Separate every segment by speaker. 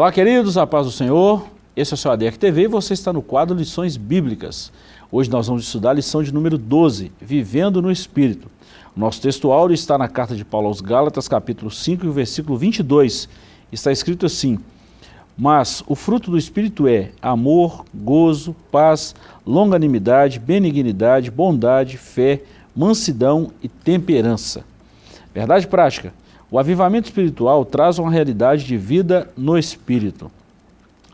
Speaker 1: Olá, queridos, a paz do Senhor. Esse é o seu ADEC TV e você está no quadro Lições Bíblicas. Hoje nós vamos estudar a lição de número 12, Vivendo no Espírito. Nosso texto áureo está na carta de Paulo aos Gálatas, capítulo 5, e o versículo 22. Está escrito assim, Mas o fruto do Espírito é amor, gozo, paz, longanimidade, benignidade, bondade, fé, mansidão e temperança. Verdade prática. O avivamento espiritual traz uma realidade de vida no Espírito.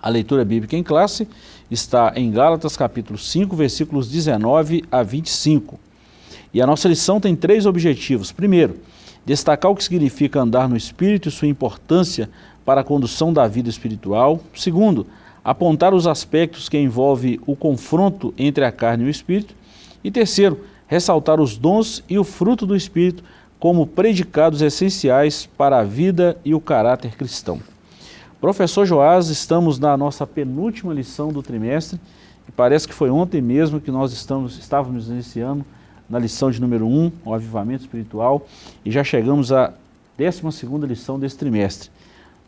Speaker 1: A leitura bíblica em classe está em Gálatas capítulo 5, versículos 19 a 25. E a nossa lição tem três objetivos. Primeiro, destacar o que significa andar no Espírito e sua importância para a condução da vida espiritual. Segundo, apontar os aspectos que envolvem o confronto entre a carne e o Espírito. E terceiro, ressaltar os dons e o fruto do Espírito como predicados essenciais para a vida e o caráter cristão. Professor Joás, estamos na nossa penúltima lição do trimestre e parece que foi ontem mesmo que nós estamos, estávamos iniciando na lição de número 1, o avivamento espiritual, e já chegamos à 12ª lição desse trimestre.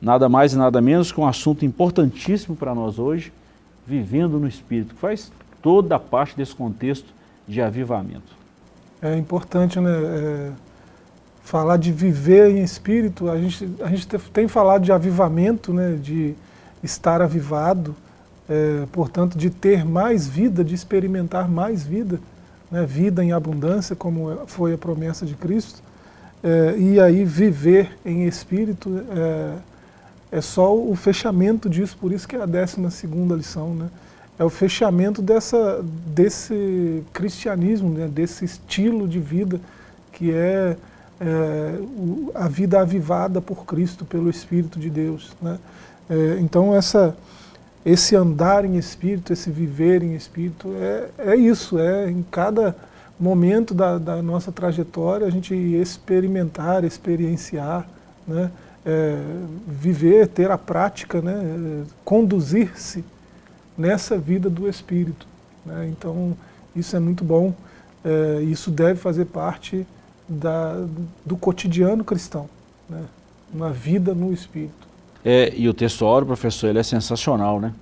Speaker 1: Nada mais e nada menos que um assunto importantíssimo para nós hoje, vivendo no Espírito, que faz toda a parte desse contexto de avivamento.
Speaker 2: É importante, né? É falar de viver em espírito, a gente, a gente tem falado de avivamento, né, de estar avivado, é, portanto, de ter mais vida, de experimentar mais vida, né, vida em abundância, como foi a promessa de Cristo, é, e aí viver em espírito é, é, só o fechamento disso, por isso que é a 12 segunda lição, né, é o fechamento dessa, desse cristianismo, né, desse estilo de vida que é é, o, a vida avivada por Cristo, pelo Espírito de Deus. Né? É, então essa, esse andar em Espírito, esse viver em Espírito, é, é isso, é em cada momento da, da nossa trajetória a gente experimentar, experienciar, né? É, viver, ter a prática, né? conduzir-se nessa vida do Espírito. Né? Então isso é muito bom, é, isso deve fazer parte da, do cotidiano cristão, né? uma vida no Espírito.
Speaker 1: É, e o texto áureo, professor, ele é sensacional, né?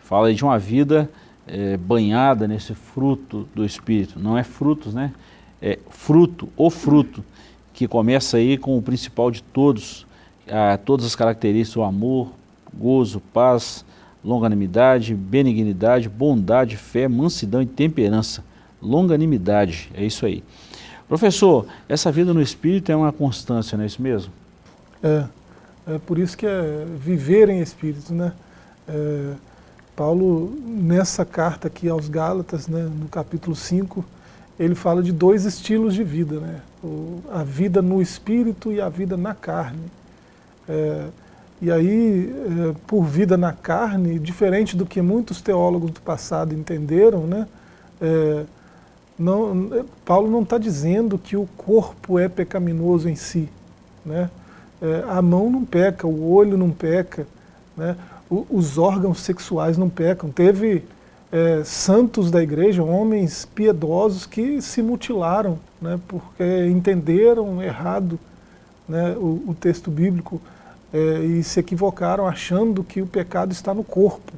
Speaker 1: Fala de uma vida é, banhada nesse fruto do Espírito. Não é frutos, né? É fruto, o fruto, que começa aí com o principal de todos, a, todas as características, o amor, gozo, paz, longanimidade, benignidade, bondade, fé, mansidão e temperança. Longanimidade, é isso aí. Professor, essa vida no Espírito é uma constância, não é isso mesmo?
Speaker 2: É, é por isso que é viver em Espírito, né? É, Paulo, nessa carta aqui aos Gálatas, né, no capítulo 5, ele fala de dois estilos de vida, né? O, a vida no Espírito e a vida na carne. É, e aí, é, por vida na carne, diferente do que muitos teólogos do passado entenderam, né? É, não, Paulo não está dizendo que o corpo é pecaminoso em si. Né? É, a mão não peca, o olho não peca, né? o, os órgãos sexuais não pecam. Teve é, santos da igreja, homens piedosos que se mutilaram, né? porque entenderam errado né? o, o texto bíblico é, e se equivocaram achando que o pecado está no corpo.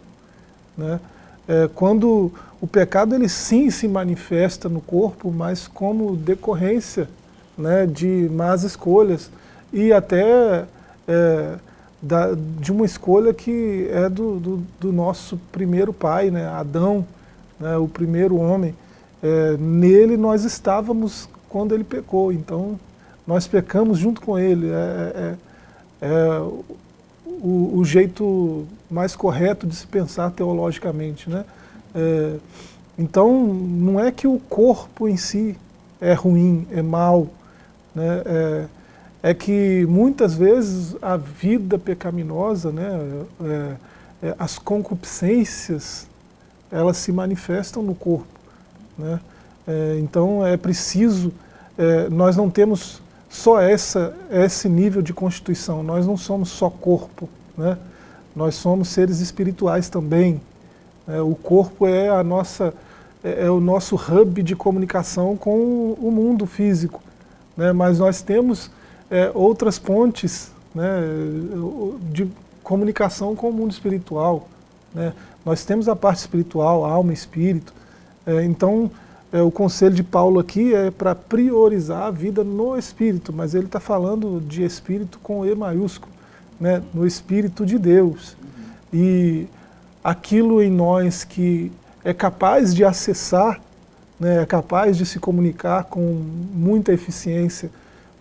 Speaker 2: Né? É, quando o pecado ele sim se manifesta no corpo, mas como decorrência né, de más escolhas e até é, da, de uma escolha que é do, do, do nosso primeiro pai, né, Adão, né, o primeiro homem. É, nele nós estávamos quando ele pecou, então nós pecamos junto com ele. É, é, é o, o, jeito mais correto de se pensar teologicamente. Né? É, então, não é que o corpo em si é ruim, é mal, né? é, é que muitas vezes a vida pecaminosa, né, é, é, as concupiscências, elas se manifestam no corpo. Né? É, então é preciso, é, nós não temos só essa, esse nível de constituição, nós não somos só corpo, né? Nós somos seres espirituais também, é, o corpo é, a nossa, é, é, o nosso hub de comunicação com o mundo físico. Né? Mas nós temos é, outras pontes né, de, comunicação com o mundo espiritual. Né? Nós temos a parte espiritual, alma e espírito. É, então, é, o conselho de Paulo aqui é para priorizar a vida no espírito, mas ele está falando de espírito com E maiúsculo, né? no espírito de Deus. E aquilo em nós que é capaz de acessar, né, é capaz de se comunicar com muita eficiência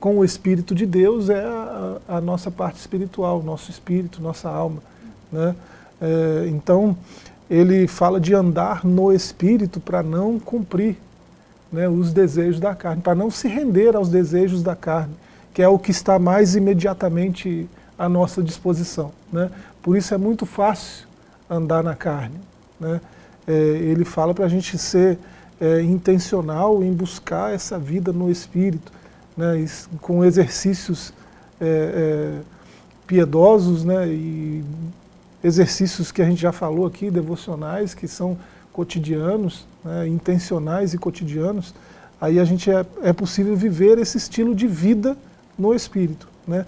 Speaker 2: com o Espírito de Deus é a, a nossa parte espiritual, nosso espírito, nossa alma. Né? É, então, ele fala de andar no Espírito para não cumprir né, os desejos da carne, para não se render aos desejos da carne, que é o que está mais imediatamente à nossa disposição. Né? Por isso é muito fácil andar na carne. Né? É, ele fala para a gente ser é, intencional em buscar essa vida no Espírito, né, com exercícios é, é, piedosos né, e exercícios que a gente já falou aqui, devocionais, que são cotidianos, né, intencionais e cotidianos, aí a gente é, é possível viver esse estilo de vida no Espírito. Né?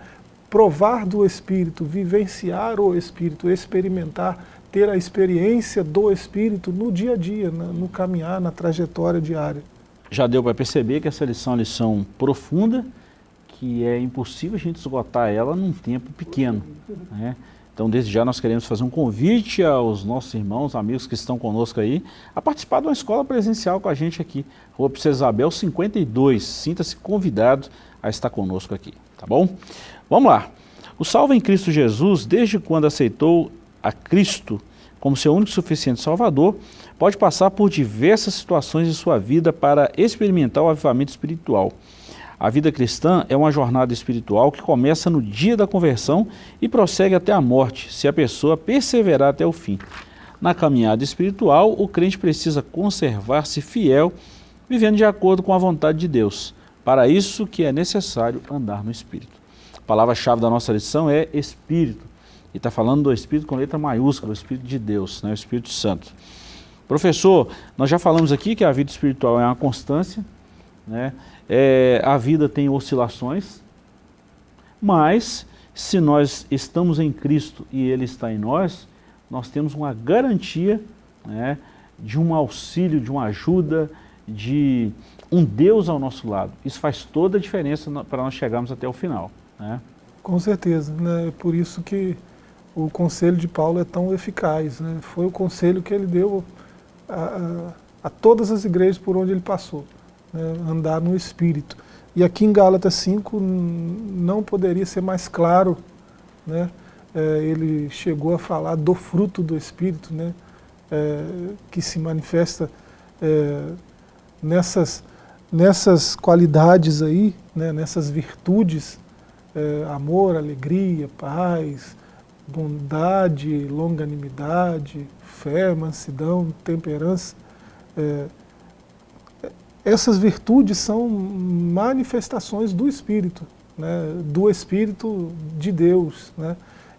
Speaker 2: Provar do Espírito, vivenciar o Espírito, experimentar, ter a experiência do Espírito no dia a dia, no caminhar, na trajetória diária
Speaker 1: já deu para perceber que essa lição é uma lição profunda, que é impossível a gente esgotar ela num tempo pequeno. Né? Então, desde já, nós queremos fazer um convite aos nossos irmãos, amigos que estão conosco aí, a participar de uma escola presencial com a gente aqui, Rua Princesa Isabel 52. Sinta-se convidado a estar conosco aqui, tá bom? Vamos lá. O salvo em Cristo Jesus, desde quando aceitou a Cristo como seu único e suficiente Salvador, pode passar por diversas situações de sua vida para experimentar o avivamento espiritual. A vida cristã é uma jornada espiritual que começa no dia da conversão e prossegue até a morte, se a pessoa perseverar até o fim. Na caminhada espiritual, o crente precisa conservar-se fiel, vivendo de acordo com a vontade de Deus. Para isso que é necessário andar no Espírito. A palavra-chave da nossa lição é Espírito. E está falando do Espírito com letra maiúscula, o Espírito de Deus, né, o Espírito Santo. Professor, nós já falamos aqui que a vida espiritual é uma constância, né? É, a vida tem oscilações, mas se nós estamos em Cristo e Ele está em nós, nós temos uma garantia né, de um auxílio, de uma ajuda, de um Deus ao nosso lado. Isso faz toda a diferença para nós chegarmos até o final. Né?
Speaker 2: Com certeza, né? por isso que o conselho de Paulo é tão eficaz. Né? Foi o conselho que ele deu a, a, todas as igrejas por onde ele passou, né, andar no Espírito. E aqui em Gálatas 5 não poderia ser mais claro, né, é, ele chegou a falar do fruto do Espírito, né, é, que se manifesta é, nessas, nessas qualidades aí, né, nessas virtudes, é, amor, alegria, paz, bondade, longanimidade, fé, mansidão, temperança. É, essas virtudes são manifestações do Espírito, né, do Espírito de Deus. Né,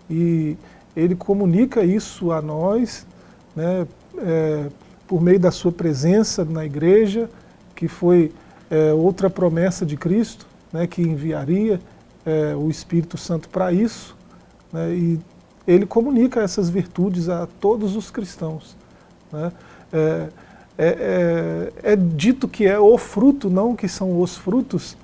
Speaker 2: e ele comunica isso a nós né, é, por meio da sua presença na igreja, que foi é, outra promessa de Cristo, né, que enviaria é, o Espírito Santo para isso, né, e ele comunica essas virtudes a todos os cristãos. Né? É, é, é, é, dito que é o fruto, não que são os frutos,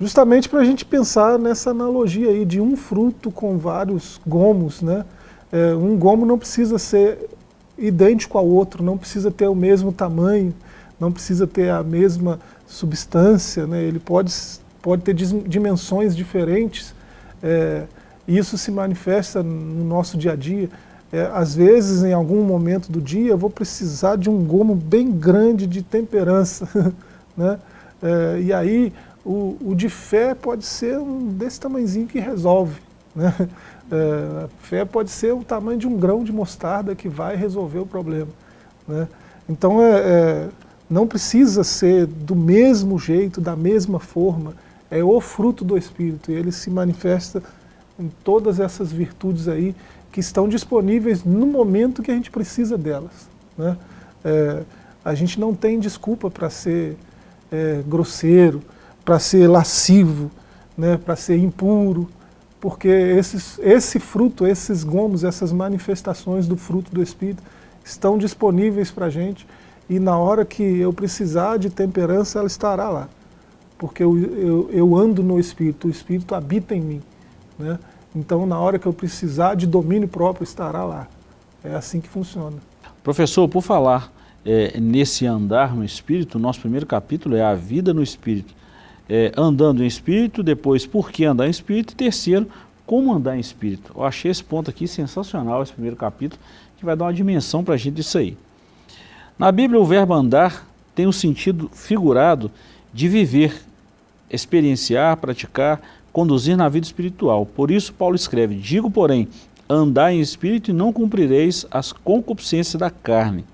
Speaker 2: justamente para a gente pensar nessa analogia aí de um fruto com vários gomos. Né? É, um gomo não precisa ser idêntico ao outro, não precisa ter o mesmo tamanho, não precisa ter a mesma substância, né? ele pode, pode ter dimensões diferentes, é, e isso se manifesta no nosso dia a dia. É, às vezes, em algum momento do dia, eu vou precisar de um gomo bem grande de temperança. né? É, e aí, o, o, de fé pode ser um desse tamanhozinho que resolve. Né? É, fé pode ser o tamanho de um grão de mostarda que vai resolver o problema. Né? Então, é, é, não precisa ser do mesmo jeito, da mesma forma. É o fruto do Espírito, e ele se manifesta em todas essas virtudes aí que estão disponíveis no momento que a gente precisa delas. Né? É, a gente não tem desculpa para ser é, grosseiro, para ser lascivo, né, para ser impuro. porque esses, esse fruto, esses gomos, essas manifestações do fruto do Espírito estão disponíveis para a gente e na hora que eu precisar de temperança, ela estará lá. Porque eu, eu, eu ando no Espírito, o Espírito habita em mim. Né? Então, na hora que eu precisar de domínio próprio, estará lá. É assim que funciona.
Speaker 1: Professor, por falar é, nesse andar no Espírito, nosso primeiro capítulo é a vida no Espírito. É, andando em Espírito, depois por que andar em Espírito, e terceiro, como andar em Espírito. Eu achei esse ponto aqui sensacional, esse primeiro capítulo, que vai dar uma dimensão para a gente disso aí. Na Bíblia, o verbo andar tem o um sentido figurado de viver, experienciar, praticar, conduzir na vida espiritual. Por isso, Paulo escreve, digo, porém, andar em espírito e não cumprireis as concupiscências da carne.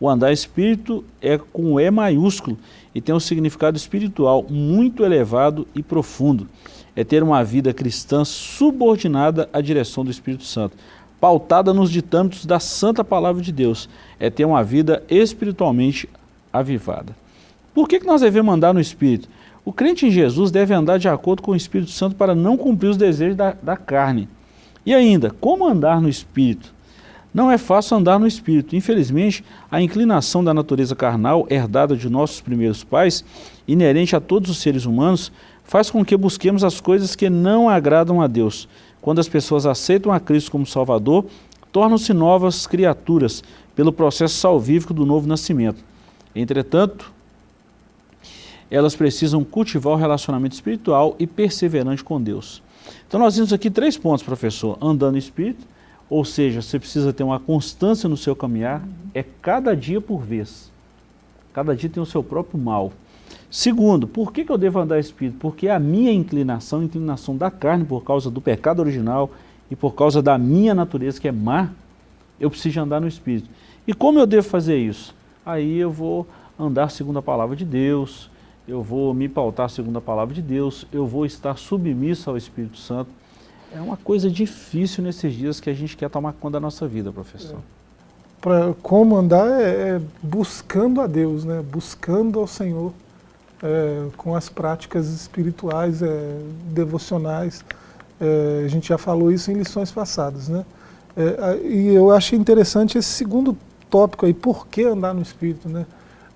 Speaker 1: O andar espírito é com E maiúsculo e tem um significado espiritual muito elevado e profundo. É ter uma vida cristã subordinada à direção do Espírito Santo pautada nos ditâmitos da santa palavra de Deus, é ter uma vida espiritualmente avivada. Por que, que nós devemos andar no Espírito? O crente em Jesus deve andar de acordo com o Espírito Santo para não cumprir os desejos da, da carne. E ainda, como andar no Espírito? Não é fácil andar no Espírito. Infelizmente, a inclinação da natureza carnal, herdada de nossos primeiros pais, inerente a todos os seres humanos, faz com que busquemos as coisas que não agradam a Deus. Quando as pessoas aceitam a Cristo como Salvador, tornam-se novas criaturas pelo processo salvífico do novo nascimento. Entretanto, elas precisam cultivar o relacionamento espiritual e perseverante com Deus. Então nós vimos aqui três pontos, professor. Andando no Espírito, ou seja, você precisa ter uma constância no seu caminhar, é cada dia por vez. Cada dia tem o seu próprio mal. Segundo, por que, que eu devo andar espírito? Porque a minha inclinação, a inclinação da carne, por causa do pecado original e por causa da minha natureza, que é má, eu preciso andar no espírito. E como eu devo fazer isso? Aí eu vou andar segundo a palavra de Deus, eu vou me pautar segundo a palavra de Deus, eu vou estar submisso ao Espírito Santo. É uma coisa difícil nesses dias que a gente quer tomar conta da nossa vida, professor. É.
Speaker 2: Para como andar é, é buscando a Deus, né? buscando ao Senhor é, com as práticas espirituais, é, devocionais. É, a gente já falou isso em lições passadas. Né? É, e eu achei interessante esse segundo tópico aí, por que andar no Espírito? Né?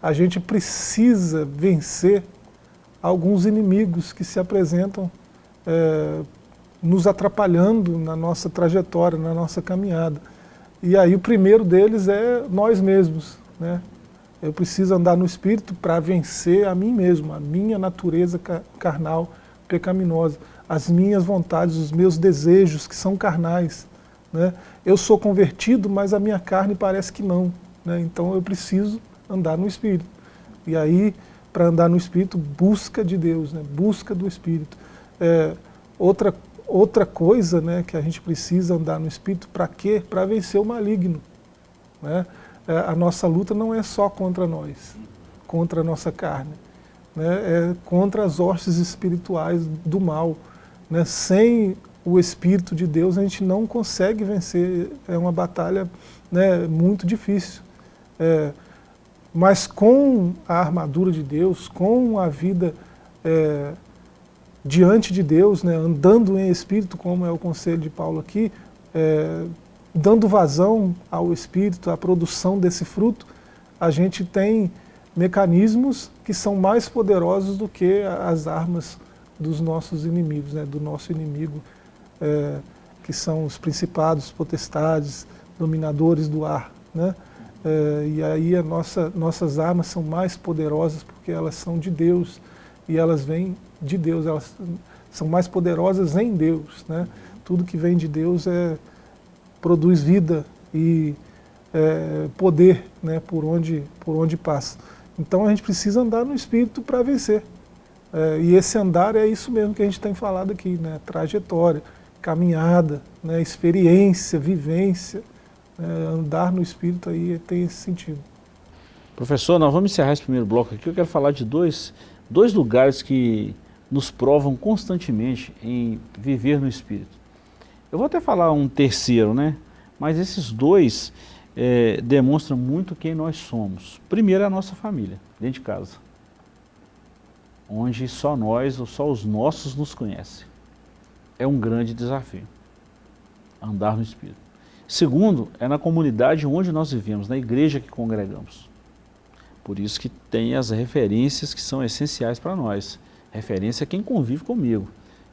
Speaker 2: A gente precisa vencer alguns inimigos que se apresentam é, nos atrapalhando na nossa trajetória, na nossa caminhada. E aí o primeiro deles é nós mesmos, né? Eu preciso andar no Espírito para vencer a mim mesmo, a minha natureza carnal pecaminosa, as minhas vontades, os meus desejos que são carnais. Né? Eu sou convertido, mas a minha carne parece que não. Né? Então eu preciso andar no Espírito. E aí, para andar no Espírito, busca de Deus, né? busca do Espírito. É, outra, outra coisa né, que a gente precisa andar no Espírito, para quê? Para vencer o maligno. Né? é, a nossa luta não é só contra nós, contra a nossa carne, né, é contra as hostes espirituais do mal. Né, sem o Espírito de Deus a gente não consegue vencer, é uma batalha né, muito difícil. É, mas com a armadura de Deus, com a vida é, diante de Deus, né, andando em Espírito, como é o conselho de Paulo aqui, é, dando vazão ao Espírito, à produção desse fruto, a gente tem mecanismos que são mais poderosos do que as armas dos nossos inimigos, né, do nosso inimigo, é, que são os principados, potestades, dominadores do ar. Né? É, e aí a nossa, nossas armas são mais poderosas porque elas são de Deus e elas vêm de Deus, elas são mais poderosas em Deus. Né? Tudo que vem de Deus é, produz vida e é, poder né, por, onde, por onde passa. Então a gente precisa andar no Espírito para vencer. É, e esse andar é isso mesmo que a gente tem falado aqui, né, trajetória, caminhada, né, experiência, vivência. É, andar no Espírito aí tem esse sentido.
Speaker 1: Professor, nós vamos encerrar esse primeiro bloco aqui. Eu quero falar de dois, dois lugares que nos provam constantemente em viver no Espírito. Eu vou até falar um terceiro, né? Mas esses dois é, demonstram muito quem nós somos. Primeiro é a nossa família, dentro de casa. Onde só nós ou só os nossos nos conhecem. é um grande desafio, andar no Espírito. Segundo, é na comunidade onde nós vivemos, na igreja que congregamos. Por isso que tem as referências que são essenciais para nós. Referência é quem convive comigo.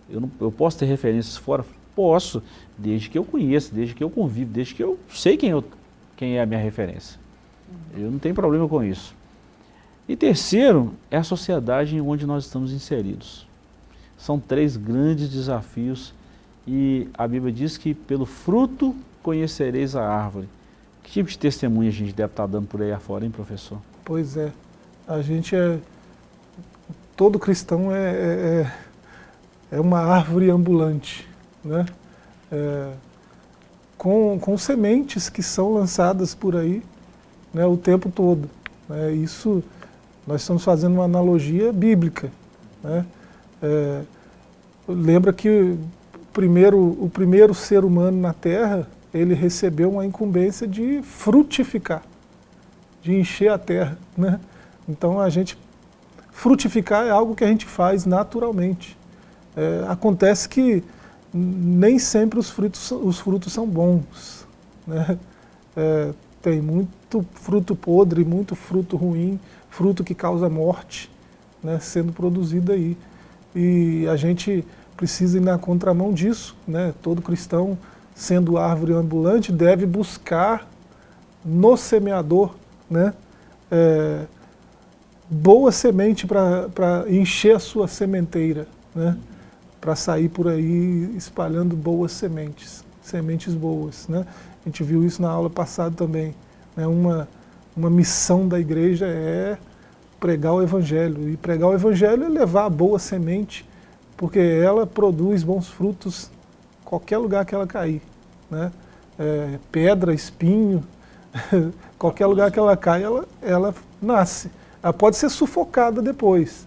Speaker 1: Eu, não, eu posso ter referências fora? Posso, desde que eu conheça, desde que eu convivo, desde que eu sei quem, eu, quem é a minha referência. Eu não tenho problema com isso. E terceiro, é a sociedade onde nós estamos inseridos. São três grandes desafios e a Bíblia diz que pelo fruto conhecereis a árvore. Que tipo de testemunha a gente deve estar dando por aí afora, hein, professor?
Speaker 2: Pois é. A gente é... Todo cristão é, é, é, é uma árvore ambulante, né? É, com, com sementes que são lançadas por aí né, o tempo todo. Né? Isso, nós estamos fazendo uma analogia bíblica. Né? É, lembra que primeiro, o primeiro ser humano na Terra, ele recebeu uma incumbência de frutificar, de encher a Terra. Né? Então a gente, frutificar é algo que a gente faz naturalmente. É, acontece que nem sempre os frutos, os frutos são bons. Né? É, tem muito fruto podre, muito fruto ruim, fruto que causa morte, né, sendo produzido aí. E a gente precisa ir na contramão disso, né? todo cristão, sendo árvore ambulante, deve buscar no semeador né, é, boa semente para encher a sua sementeira, né, para sair por aí espalhando boas sementes, sementes boas. Né? A gente viu isso na aula passada também. Né? Uma, uma missão da igreja é pregar o Evangelho. E pregar o Evangelho é levar a boa semente, porque ela produz bons frutos qualquer lugar que ela cair. Né? É, pedra, espinho, qualquer lugar que ela cai, ela, ela nasce. Ela pode ser sufocada depois.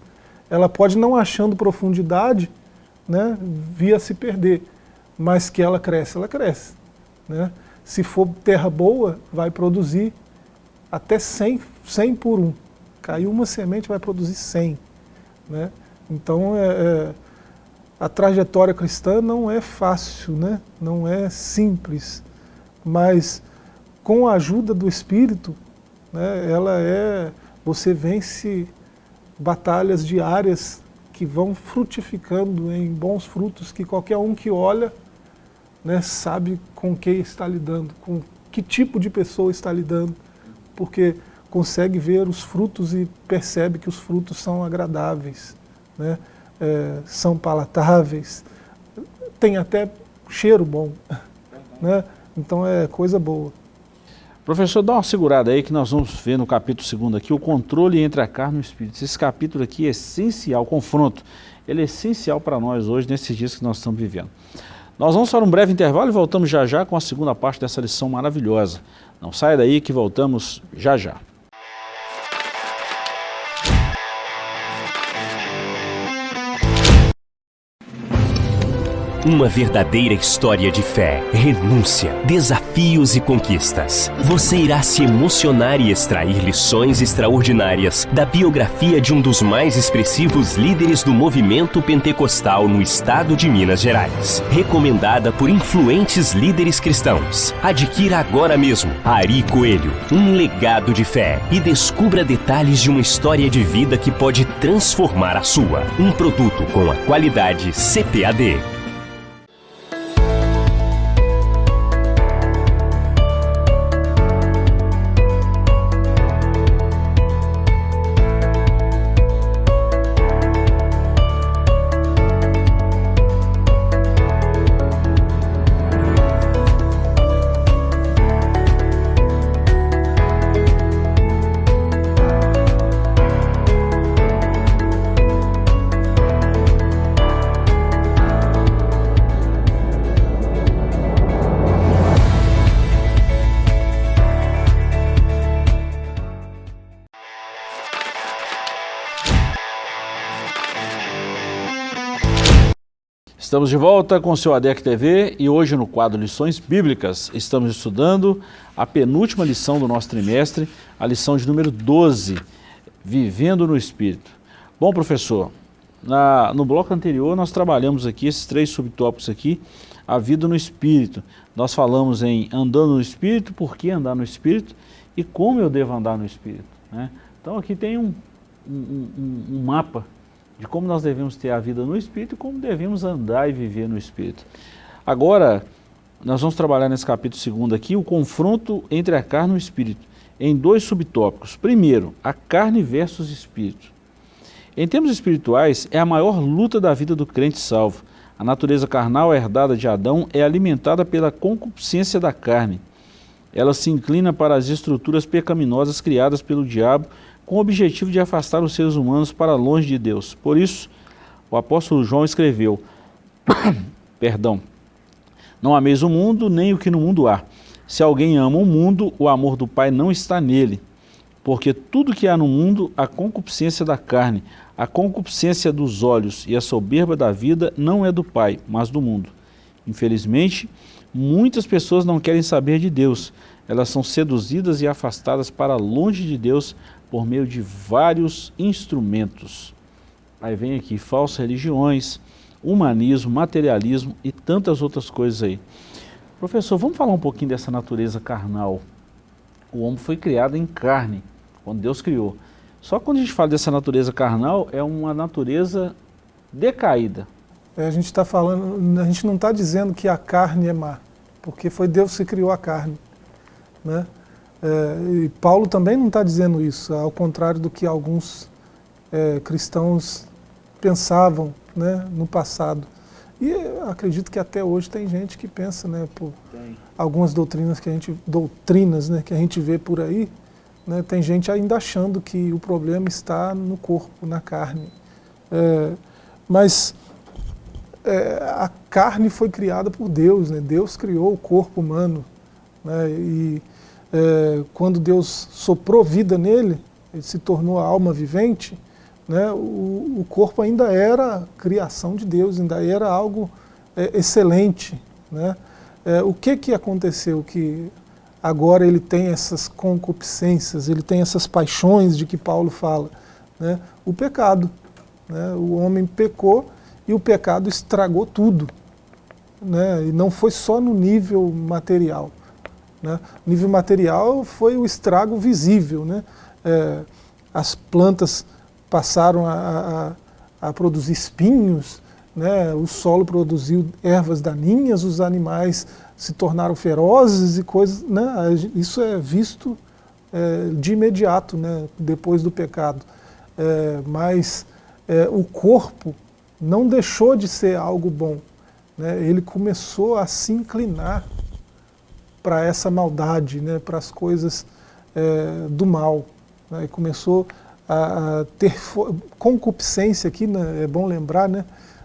Speaker 2: Ela pode, não achando profundidade, né, vir a se perder. Mas que ela cresce, ela cresce. Né? Se for terra boa, vai produzir até 100, 100 por um. Caiu uma semente, vai produzir 100. Né? Então, é, é, a trajetória cristã não é fácil, né? não é simples, mas com a ajuda do Espírito, né, ela é, você vence batalhas diárias que vão frutificando em bons frutos, que qualquer um que olha né, sabe com quem está lidando, com que tipo de pessoa está lidando, porque consegue ver os frutos e percebe que os frutos são agradáveis, né, é, são palatáveis, tem até cheiro bom, né, então é coisa boa.
Speaker 1: Professor, dá uma segurada aí que nós vamos ver no capítulo 2 aqui, o controle entre a carne e o espírito. Esse capítulo aqui é essencial, o confronto, ele é essencial para nós hoje, nesses dias que nós estamos vivendo. Nós vamos para um breve intervalo e voltamos já já com a segunda parte dessa lição maravilhosa. Não saia daí que voltamos já já.
Speaker 3: Uma verdadeira história de fé, renúncia, desafios e conquistas. Você irá se emocionar e extrair lições extraordinárias da biografia de um dos mais expressivos líderes do movimento pentecostal no estado de Minas Gerais. Recomendada por influentes líderes cristãos. Adquira agora mesmo Ari Coelho, um legado de fé e descubra detalhes de uma história de vida que pode transformar a sua. Um produto com a qualidade CPAD.
Speaker 1: Estamos de volta com o seu ADEC TV e hoje no quadro Lições Bíblicas estamos estudando a penúltima lição do nosso trimestre, a lição de número 12, Vivendo no Espírito. Bom, professor, na, no bloco anterior nós trabalhamos aqui esses três subtópicos aqui, a vida no Espírito. Nós falamos em andando no Espírito, por que andar no Espírito e como eu devo andar no Espírito. Né? Então aqui tem um, um, um, um mapa de como nós devemos ter a vida no Espírito e como devemos andar e viver no Espírito. Agora, nós vamos trabalhar nesse capítulo segundo aqui o confronto entre a carne e o Espírito, em dois subtópicos. Primeiro, a carne versus Espírito. Em termos espirituais, é a maior luta da vida do crente salvo. A natureza carnal herdada de Adão é alimentada pela concupiscência da carne. Ela se inclina para as estruturas pecaminosas criadas pelo diabo com o objetivo de afastar os seres humanos para longe de Deus. Por isso, o apóstolo João escreveu, perdão, não ameis o mundo, nem o que no mundo há. Se alguém ama o mundo, o amor do Pai não está nele. Porque tudo que há no mundo, a concupiscência da carne, a concupiscência dos olhos e a soberba da vida não é do Pai, mas do mundo. Infelizmente, muitas pessoas não querem saber de Deus. Elas são seduzidas e afastadas para longe de Deus por meio de vários instrumentos. Aí vem aqui falsas religiões, humanismo, materialismo e tantas outras coisas aí. Professor, vamos falar um pouquinho dessa natureza carnal. O homem foi criado em carne, quando Deus criou. Só quando a gente fala dessa natureza carnal, é uma natureza decaída.
Speaker 2: É, a gente está falando, a gente não está dizendo que a carne é má, porque foi Deus que criou a carne. Né? É, e Paulo também não está dizendo isso, ao contrário do que alguns é, cristãos pensavam né, no passado. E acredito que até hoje tem gente que pensa, né, por tem. algumas doutrinas que a gente doutrinas, né, que a gente vê por aí, né, tem gente ainda achando que o problema está no corpo, na carne. É, mas é, a carne foi criada por Deus, né? Deus criou o corpo humano, né? E é, quando Deus soprou vida nele, ele se tornou a alma vivente, né, o, o corpo ainda era criação de Deus, ainda era algo é, excelente. Né? É, o que, que aconteceu que agora ele tem essas concupiscências, ele tem essas paixões de que Paulo fala? Né? O pecado. Né? O homem pecou e o pecado estragou tudo. Né? E não foi só no nível material. Né? Nível material foi o estrago visível. Né? É, as plantas passaram a, a, a produzir espinhos, né? o solo produziu ervas daninhas, os animais se tornaram ferozes e coisas. Né? Isso é visto é, de imediato, né? depois do pecado. É, mas é, o corpo não deixou de ser algo bom. Né? Ele começou a se inclinar para essa maldade, né, para as coisas é, do mal. Né, e começou a, a, ter concupiscência aqui, né, é bom lembrar, né,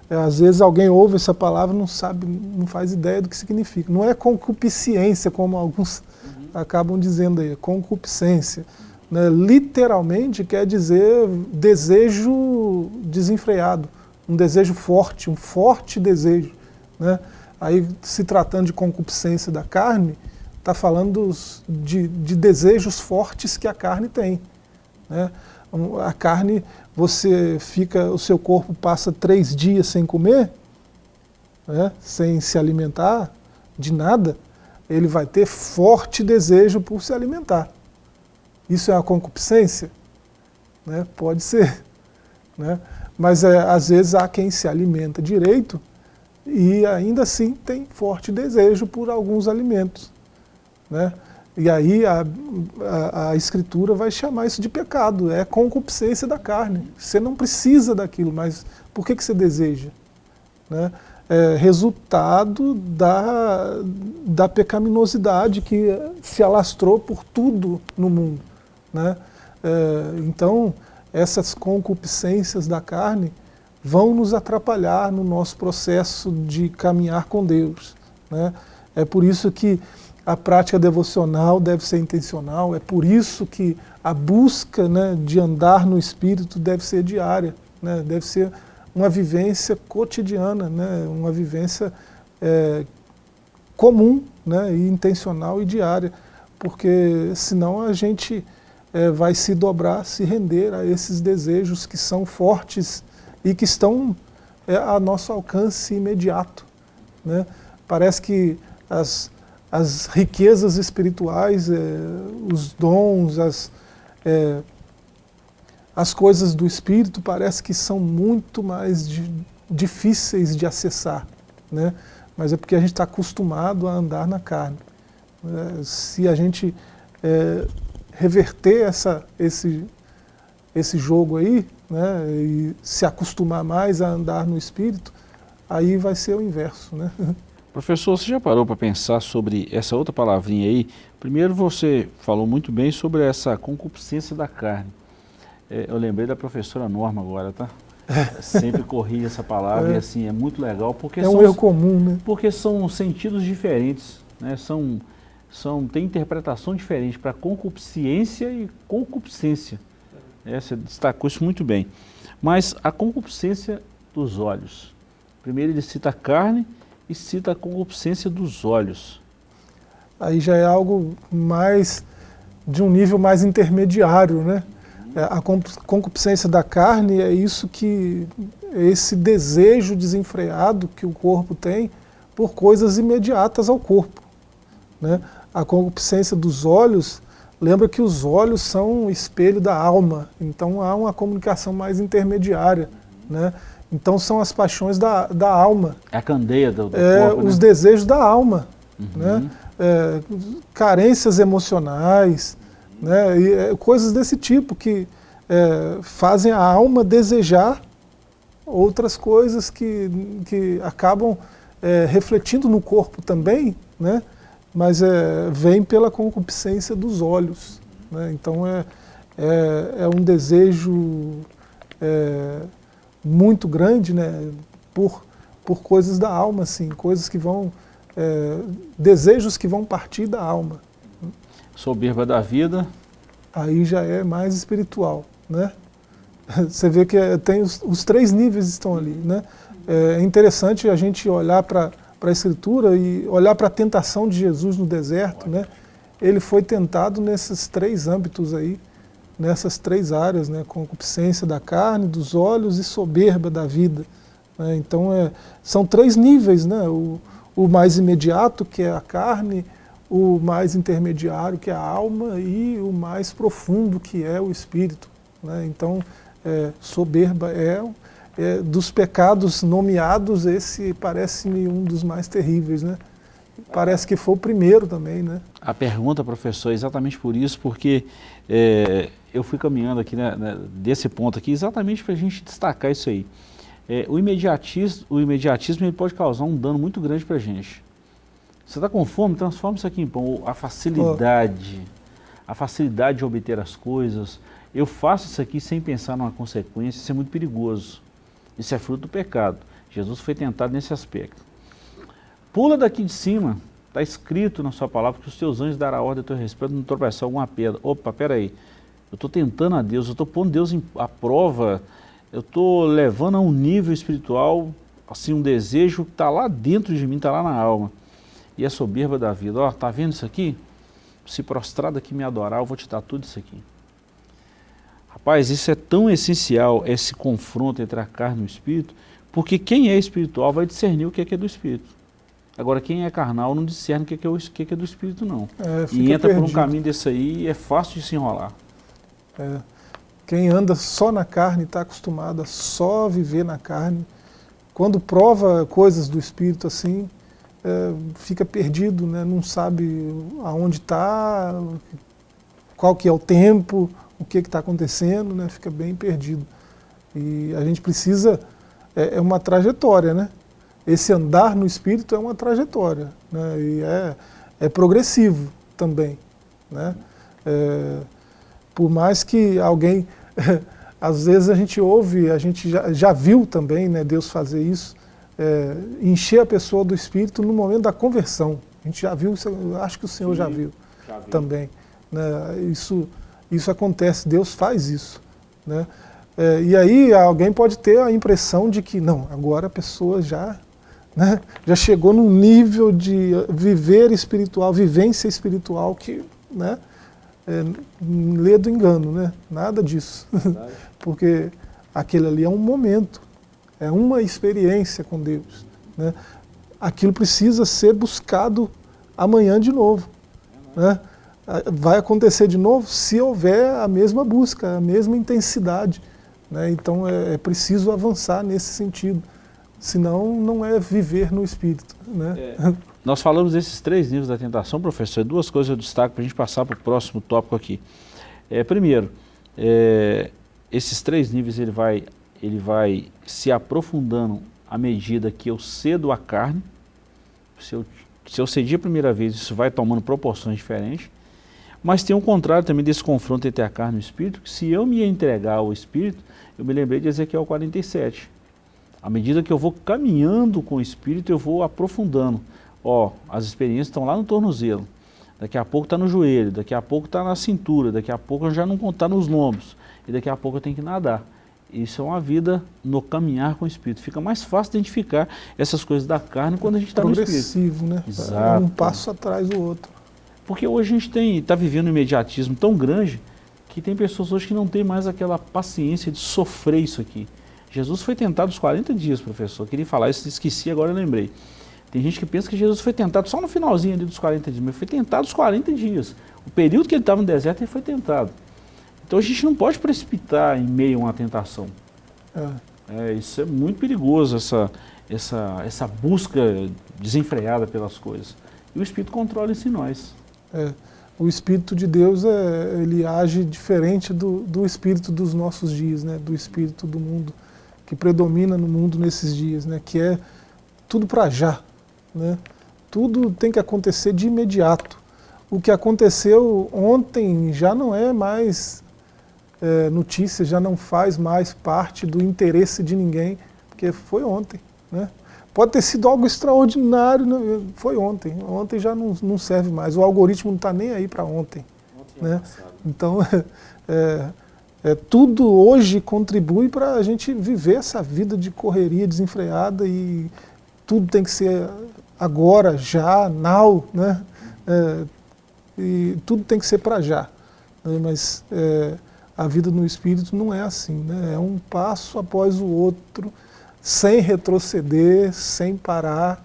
Speaker 2: é, às vezes alguém ouve essa palavra não sabe, não faz ideia do que significa. Não é concupiscência, como alguns uhum. acabam dizendo aí, é concupiscência. Né, literalmente quer dizer desejo desenfreado, um desejo forte, um forte desejo. Né? Aí, se tratando de concupiscência da carne, está falando de, de, desejos fortes que a carne tem. Né? A carne, você fica, o seu corpo passa três dias sem comer, né? sem se alimentar de nada, ele vai ter forte desejo por se alimentar. Isso é uma concupiscência? Né? Pode ser. Né? Mas é, às vezes há quem se alimenta direito e ainda assim tem forte desejo por alguns alimentos. Né? E aí a, a, a, Escritura vai chamar isso de pecado, é concupiscência da carne. Você não precisa daquilo, mas por que, que você deseja? Né? É resultado da, da pecaminosidade que se alastrou por tudo no mundo. Né? É, então, essas concupiscências da carne vão nos atrapalhar no nosso processo de caminhar com Deus. Né? É por isso que a prática devocional deve ser intencional, é por isso que a busca né, de andar no Espírito deve ser diária, né? deve ser uma vivência cotidiana, né? uma vivência é, comum né? e intencional e diária, porque senão a gente é, vai se dobrar, se render a esses desejos que são fortes e que estão é, a nosso alcance imediato. Né? Parece que as, as riquezas espirituais, é, os dons, as, é, as coisas do Espírito parece que são muito mais de, difíceis de acessar, né? mas é porque a gente está acostumado a andar na carne. É, se a gente é, reverter essa, esse, esse jogo aí, né, e se acostumar mais a andar no Espírito, aí vai ser o inverso. Né?
Speaker 1: Professor, você já parou para pensar sobre essa outra palavrinha aí? Primeiro você falou muito bem sobre essa concupiscência da carne. É, eu lembrei da professora Norma agora, tá? Sempre corri essa palavra é. e assim, é muito legal porque
Speaker 2: é um erro comum, né?
Speaker 1: Porque são sentidos diferentes, né? São, são, tem interpretação diferente para concupiscência e concupiscência. É, você destacou isso muito bem. Mas a concupiscência dos olhos. Primeiro ele cita a carne e cita a concupiscência dos olhos.
Speaker 2: Aí já é algo mais de um nível mais intermediário, né? É, a concupiscência da carne é isso que, esse desejo desenfreado que o corpo tem por coisas imediatas ao corpo. Né? A concupiscência dos olhos, lembra que os olhos são o espelho da alma, então há uma comunicação mais intermediária. Né? Então são as paixões da, da alma.
Speaker 1: É a candeia do, do
Speaker 2: é,
Speaker 1: corpo,
Speaker 2: Os né? desejos da alma. Uhum. Né? É, carências emocionais, né? E, é, coisas desse tipo que é, fazem a alma desejar outras coisas que, que acabam é, refletindo no corpo também, né? Mas é, vem pela concupiscência dos olhos. Né? Então é, é, é, um desejo é, muito grande né? por, por coisas da alma, assim, coisas que vão, é, desejos que vão partir da alma.
Speaker 1: Soberba da vida.
Speaker 2: Aí já é mais espiritual. Né? Você vê que é, tem os, os, três níveis estão ali. Né? É interessante a gente olhar para a Escritura e olhar para a tentação de Jesus no deserto. Né? Ele foi tentado nesses três âmbitos aí, nessas três áreas, né? concupiscência da carne, dos olhos e soberba da vida. Né? Então é, são três níveis, né? o, o mais imediato, que é a carne, o mais intermediário, que é a alma, e o mais profundo, que é o espírito. Né? Então, é, soberba é, é, dos pecados nomeados, esse parece-me um dos mais terríveis. Né? Parece que foi o primeiro também. Né?
Speaker 1: A pergunta, professor, é exatamente por isso, porque é, eu fui caminhando aqui né, né desse ponto aqui, exatamente para a gente destacar isso aí. É, o imediatismo, o imediatismo ele pode causar um dano muito grande para a gente. Você está com fome? Transforma isso aqui em pão. A facilidade, a facilidade de obter as coisas, eu faço isso aqui sem pensar numa consequência, isso é muito perigoso. Isso é fruto do pecado. Jesus foi tentado nesse aspecto. Pula daqui de cima, está escrito na sua palavra que os teus anjos darão ordem a teu respeito não tropeçar alguma pedra. Opa, peraí, eu estou tentando a Deus, eu estou pondo Deus à prova, eu estou levando a um nível espiritual, assim, um desejo que está lá dentro de mim, está lá na alma. E a soberba da vida, ó, tá vendo isso aqui? Se prostrar aqui me adorar, eu vou te dar tudo isso aqui. Rapaz, isso é tão essencial, esse confronto entre a carne e o espírito, porque quem é espiritual vai discernir o que é, que é do espírito. Agora, quem é carnal não discerne o que é, que é, o, que é, que é do espírito, não. É, e entra perdido. por um caminho desse aí e é fácil de se enrolar.
Speaker 2: É. Quem anda só na carne está acostumado a só viver na carne. Quando prova coisas do espírito assim, fica perdido, né? não sabe aonde está, qual que é o tempo, o que está acontecendo, né, fica bem perdido. E a gente precisa, é, é, uma trajetória, né? Esse andar no Espírito é uma trajetória, né? E é, é progressivo também, né? É, por mais que alguém, às vezes a gente ouve, a gente já, já viu também, né, Deus fazer isso, é, encher a pessoa do Espírito no momento da conversão. A gente já viu, acho que o Senhor Sim, já, viu já viu também. Né? Isso isso acontece, Deus faz isso. Né? É, e aí alguém pode ter a impressão de que, não, agora a pessoa já, né, já chegou num nível de viver espiritual, vivência espiritual que né, é, lê do engano, né? nada disso. Porque aquele ali é um momento, é uma experiência com Deus. Né? Aquilo precisa ser buscado amanhã de novo. Né? Vai acontecer de novo se houver a mesma busca, a mesma intensidade. Né? Então é, é, preciso avançar nesse sentido, senão não é viver no Espírito. Né? É.
Speaker 1: Nós falamos desses três níveis da tentação, professor, duas coisas eu destaco para a gente passar para o próximo tópico aqui. É, primeiro, é, esses três níveis ele vai, ele vai se aprofundando à medida que eu cedo a carne, se eu, se eu cedi a primeira vez, isso vai tomando proporções diferentes, mas tem um contrário também desse confronto entre a carne e o espírito, que se eu me entregar ao espírito, eu me lembrei de Ezequiel 47. À medida que eu vou caminhando com o espírito, eu vou aprofundando. Ó, as experiências estão lá no tornozelo, daqui a pouco está no joelho, daqui a pouco está na cintura, daqui a pouco já não está nos lombos, e daqui a pouco eu tenho que nadar. Isso é uma vida no caminhar com o Espírito. Fica mais fácil identificar essas coisas da carne quando a gente está no Espírito.
Speaker 2: Progressivo, né? Exato. Um passo atrás do outro.
Speaker 1: Porque hoje a gente está vivendo um imediatismo tão grande que tem pessoas hoje que não têm mais aquela paciência de sofrer isso aqui. Jesus foi tentado os 40 dias, professor. Eu queria falar isso, esqueci, agora eu lembrei. Tem gente que pensa que Jesus foi tentado só no finalzinho ali dos 40 dias, mas foi tentado os 40 dias. O período que ele estava no deserto, ele foi tentado. Então a gente não pode precipitar em meio a uma tentação. É. É, isso é muito perigoso, essa, essa, essa busca desenfreada pelas coisas. E o Espírito controla isso em nós.
Speaker 2: É, o Espírito de Deus é, ele age diferente do, do Espírito dos nossos dias, né? do Espírito do mundo, que predomina no mundo nesses dias, né? que é tudo para já. Né? Tudo tem que acontecer de imediato. O que aconteceu ontem já não é mais é, notícia, já não faz mais parte do interesse de ninguém, porque foi ontem. Né? Pode ter sido algo extraordinário, né? foi ontem. Ontem já não, não serve mais. O algoritmo não está nem aí para ontem. ontem né? Então, é, é, tudo hoje contribui para a gente viver essa vida de correria desenfreada e tudo tem que ser agora, já, now, né? É, e tudo tem que ser para já. Né? Mas é, a vida no Espírito não é assim, né? é um passo após o outro, sem retroceder, sem parar.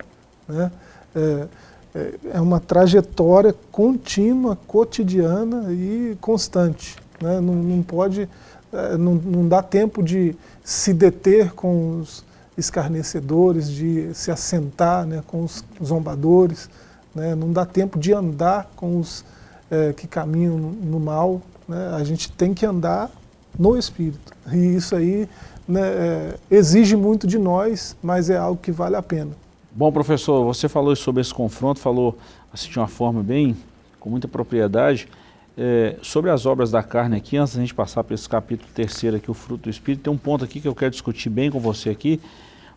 Speaker 2: Né? É, é, é uma trajetória contínua, cotidiana e constante. Né? Não, não pode, é, não, não dá tempo de se deter com os escarnecedores, de se assentar né, com os zombadores, né? não dá tempo de andar com os é, que caminham no, mal, né? A gente tem que andar no Espírito. E isso aí né, é, exige muito de nós, mas é algo que vale a pena.
Speaker 1: Bom, professor, você falou sobre esse confronto, falou assim, de uma forma bem, com muita propriedade, é, sobre as obras da carne aqui, antes da gente passar para esse capítulo terceiro aqui, o fruto do Espírito, tem um ponto aqui que eu quero discutir bem com você aqui,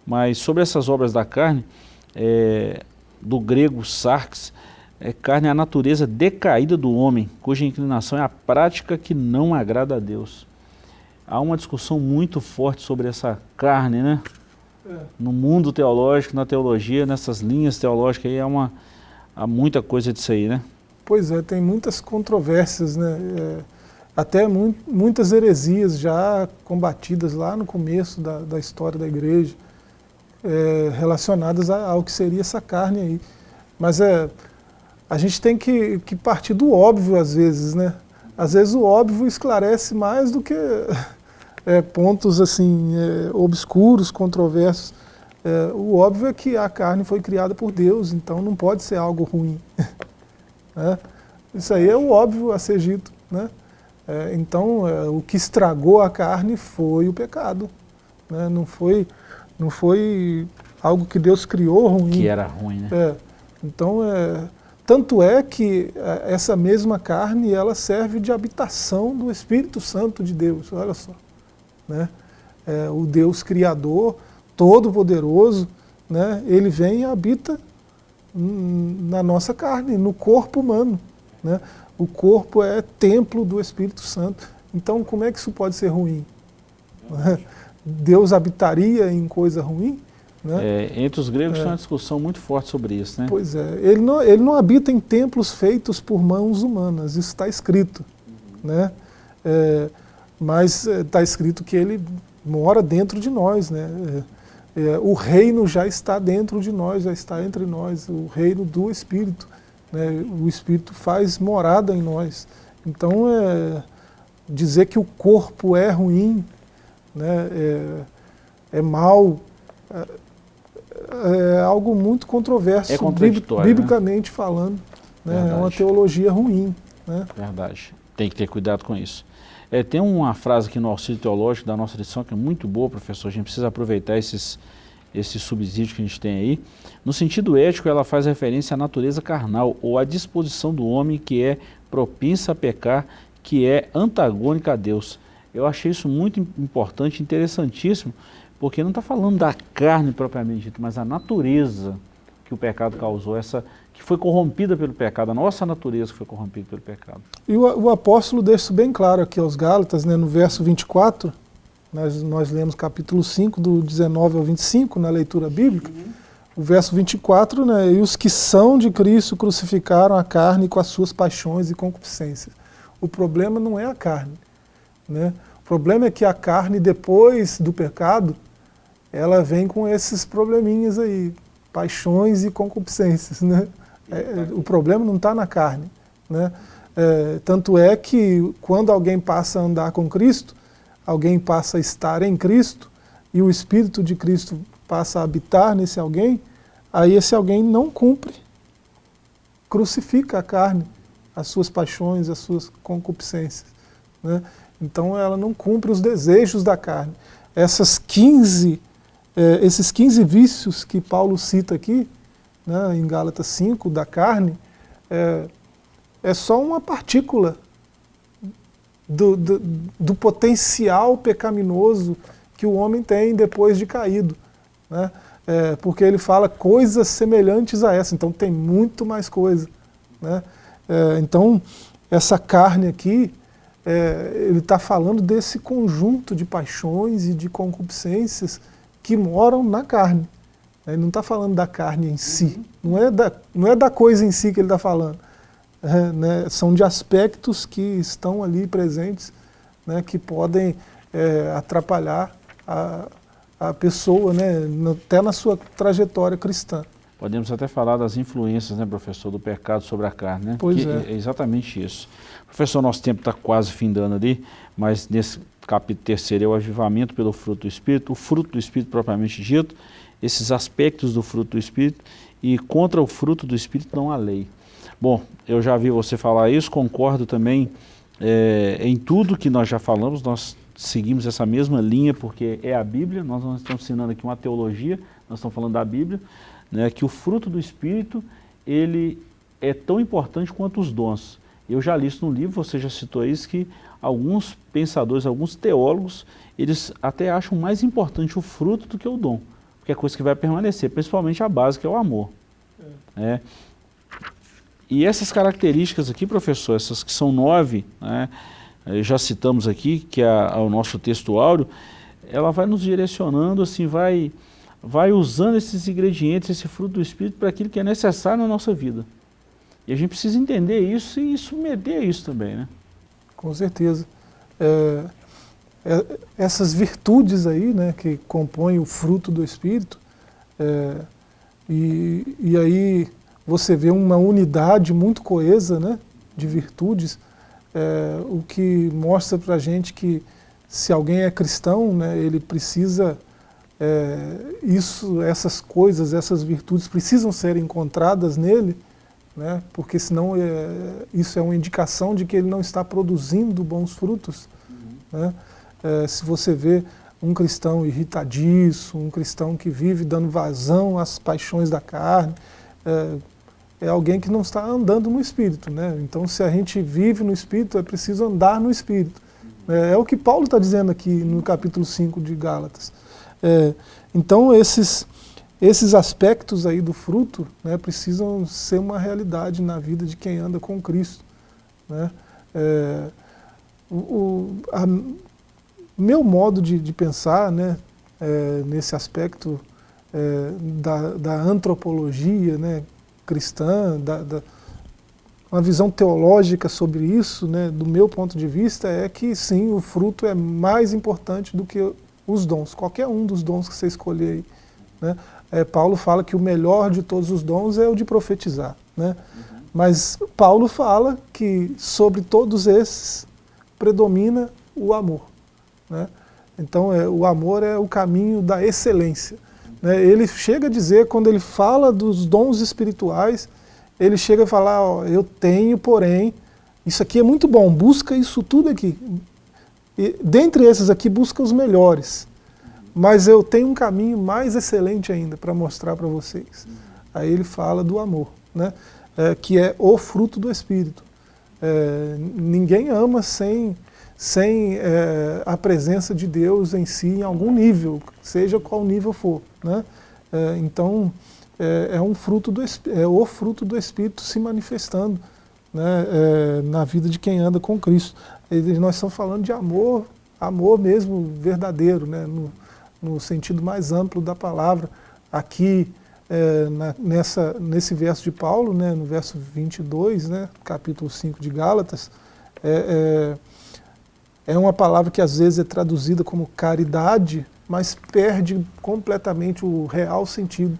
Speaker 1: mas sobre essas obras da carne, é, do grego sarx, é, carne é a natureza decaída do homem, cuja inclinação é a prática que não agrada a Deus. Há uma discussão muito forte sobre essa carne, né? É. No mundo teológico, na teologia, nessas linhas teológicas aí, há, uma, há muita coisa disso aí, né?
Speaker 2: Pois é, tem muitas controvérsias, né? É, até mu muitas heresias já combatidas lá no começo da, da história da igreja, é, relacionadas a, ao que seria essa carne aí. Mas é, a gente tem que, que partir do óbvio às vezes, né? Às vezes o óbvio esclarece mais do que é, pontos assim é, obscuros, controversos. É, o óbvio é que a carne foi criada por Deus, então não pode ser algo ruim. né? Isso aí é o óbvio a ser dito. Né? É, então é, o que estragou a carne foi o pecado. Né? Não, foi, não foi algo que Deus criou ruim.
Speaker 1: Que era ruim, né?
Speaker 2: É, então é tanto é que é, essa mesma carne, ela serve de habitação do Espírito Santo de Deus, olha só. Né? É, o Deus Criador, Todo-Poderoso, né? ele vem e habita na nossa carne, no corpo humano. Né? O corpo é templo do Espírito Santo. Então como é que isso pode ser ruim? Deus habitaria em coisa ruim?
Speaker 1: Né? É, entre os gregos é. tem uma discussão muito forte sobre isso. Né?
Speaker 2: Pois é, ele não, ele não habita em templos feitos por mãos humanas, isso está escrito. Uhum. Né? É, mas está é, escrito que ele mora dentro de nós. Né? é, o reino já está dentro de nós, já está entre nós, o reino do Espírito. Né? O Espírito faz morada em nós. Então, é, dizer que o corpo é ruim, né, é, é mal, é, algo muito controverso,
Speaker 1: é
Speaker 2: biblicamente né? falando. Né? É uma teologia ruim. Né?
Speaker 1: Verdade. Tem que ter cuidado com isso. É, tem uma frase aqui no auxílio teológico da nossa lição que é muito boa, professor. A gente precisa aproveitar esses, esses subsídios que a gente tem aí. No sentido ético, ela faz referência à natureza carnal ou à disposição do homem que é propensa a pecar, que é antagônica a Deus. Eu achei isso muito importante, interessantíssimo, porque não está falando da carne propriamente dita, mas a natureza que o pecado causou, essa que foi corrompida pelo pecado, a nossa natureza que foi corrompida pelo pecado.
Speaker 2: E o, o apóstolo deixa isso bem claro aqui aos Gálatas, né, no verso 24, nós, nós lemos capítulo 5, do 19 ao 25, na leitura bíblica, o verso 24, né, e os que são de Cristo crucificaram a carne com as suas paixões e concupiscências. O problema não é a carne, né? o problema é que a carne, depois do pecado, ela vem com esses probleminhas aí, paixões e concupiscências. Né? É, o problema não está na carne. Né? É, tanto é que quando alguém passa a andar com Cristo, alguém passa a estar em Cristo, e o Espírito de Cristo passa a habitar nesse alguém, aí esse alguém não cumpre, crucifica a carne, as suas paixões, as suas concupiscências. Né? Então ela não cumpre os desejos da carne. Essas 15 é, esses 15 vícios que Paulo cita aqui, né, em Gálatas 5, da carne, é, é só uma partícula do, do, do, potencial pecaminoso que o homem tem depois de caído. Né? É, porque ele fala coisas semelhantes a essa, então tem muito mais coisa. Né? É, então, essa carne aqui, é, ele está falando desse conjunto de paixões e de concupiscências que moram na carne. Ele não está falando da carne em si, não é da, não é da coisa em si que ele está falando. É, né, são de aspectos que estão ali presentes, né, que podem é, atrapalhar a, a pessoa, né, até na sua trajetória cristã.
Speaker 1: Podemos até falar das influências, né, professor, do pecado sobre a carne, né?
Speaker 2: Pois
Speaker 1: que
Speaker 2: é.
Speaker 1: é exatamente isso. Professor, nosso tempo está quase findando ali, mas nesse capítulo terceiro é o avivamento pelo fruto do Espírito, o fruto do Espírito propriamente dito, esses aspectos do fruto do Espírito, e contra o fruto do Espírito não há lei. Bom, eu já vi você falar isso, concordo também é, em tudo que nós já falamos, nós seguimos essa mesma linha porque é a Bíblia, nós não estamos ensinando aqui uma teologia, nós estamos falando da Bíblia, né, que o fruto do Espírito, ele é tão importante quanto os dons. Eu já li isso no livro, você já citou isso, que alguns pensadores, alguns teólogos, eles até acham mais importante o fruto do que o dom, porque é coisa que vai permanecer, principalmente a base, que é o amor. É. É. E essas características aqui, professor, essas que são nove, né, já citamos aqui, que é o nosso texto áureo, ela vai nos direcionando, assim, vai, vai usando esses ingredientes, esse fruto do Espírito para aquilo que é necessário na nossa vida. E a gente precisa entender isso e submeter isso também, né?
Speaker 2: Com certeza. É, é, essas virtudes aí, né, que compõem o fruto do Espírito, é, e, e aí você vê uma unidade muito coesa né, de virtudes, é, o que mostra para a gente que se alguém é cristão, né, ele precisa, é, isso, essas coisas, essas virtudes precisam ser encontradas nele, né? porque senão é, isso é uma indicação de que ele não está produzindo bons frutos. Uhum. Né? É, se você vê um cristão irritadiço, um cristão que vive dando vazão às paixões da carne, é, é alguém que não está andando no Espírito. Né? Então se a gente vive no Espírito, é preciso andar no Espírito. Uhum. É, é o que Paulo está dizendo aqui no capítulo 5 de Gálatas. É, então esses esses aspectos aí do fruto né, precisam ser uma realidade na vida de quem anda com Cristo. Né? É, o, a, meu modo de, de pensar né, é, nesse aspecto é, da, da, antropologia né, cristã, da, da, uma visão teológica sobre isso, né, do meu ponto de vista, é que sim, o fruto é mais importante do que os dons, qualquer um dos dons que você escolher aí Né? É, Paulo fala que o melhor de todos os dons é o de profetizar. Né? Uhum. Mas Paulo fala que sobre todos esses predomina o amor. Né? Então é, o amor é o caminho da excelência. Né? Ele chega a dizer, quando ele fala dos dons espirituais, ele chega a falar, ó, eu tenho, porém, isso aqui é muito bom, busca isso tudo aqui. E, dentre esses aqui, busca os melhores. Mas eu tenho um caminho mais excelente ainda para mostrar para vocês. Aí ele fala do amor, né? É, que é o fruto do Espírito. É, ninguém ama sem, sem é, a presença de Deus em si, em algum nível, seja qual nível for. Né? É, então, é, é, um fruto do, é o fruto do Espírito se manifestando né, é, na vida de quem anda com Cristo. E nós estamos falando de amor, amor mesmo verdadeiro, né, no, no sentido mais amplo da palavra. Aqui, é, na, nessa, nesse verso de Paulo, né, no verso 22, né, capítulo 5 de Gálatas, é, é, é uma palavra que às vezes é traduzida como caridade, mas perde completamente o real sentido.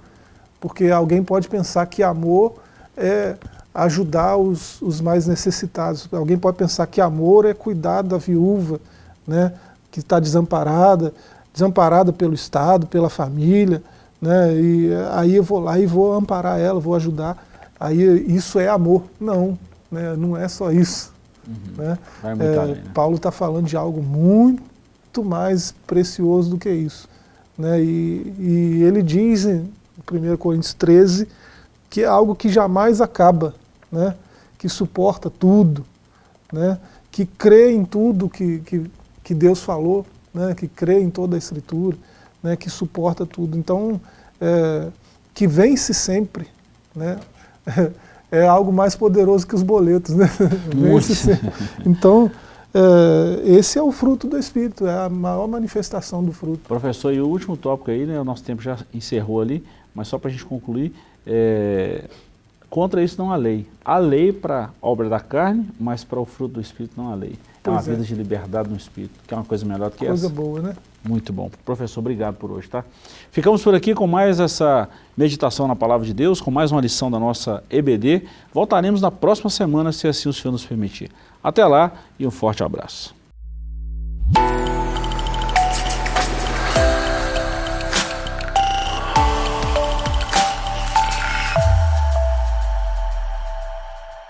Speaker 2: Porque alguém pode pensar que amor é ajudar os, os mais necessitados. Alguém pode pensar que amor é cuidar da viúva, né, que está desamparada, desamparada pelo Estado, pela família, né, e aí eu vou lá e vou amparar ela, vou ajudar. Aí isso é amor. Não, né, não é só isso. Uhum. Né? É, além, né? Paulo está falando de algo muito mais precioso do que isso. Né? E, e ele diz em 1 Coríntios 13 que é algo que jamais acaba, né? que suporta tudo, né? que crê em tudo que, que, que Deus falou, né? que crê em toda a Escritura, né? que suporta tudo. Então, é, que vence sempre, né? é algo mais poderoso que os boletos. Né? vence sempre. Então, é, esse é o fruto do Espírito, é a maior manifestação do fruto.
Speaker 1: Professor, e o último tópico aí, né, o nosso tempo já encerrou ali, mas só para a gente concluir, é, Contra isso não há lei. Há lei para a obra da carne, mas para o fruto do Espírito não há lei. É uma é. vida de liberdade no Espírito, que é uma coisa melhor do que
Speaker 2: coisa
Speaker 1: essa.
Speaker 2: Coisa boa, né?
Speaker 1: Muito bom. Professor, obrigado por hoje, tá? Ficamos por aqui com mais essa meditação na Palavra de Deus, com mais uma lição da nossa EBD. Voltaremos na próxima semana, se assim o Senhor nos permitir. Até lá e um forte abraço.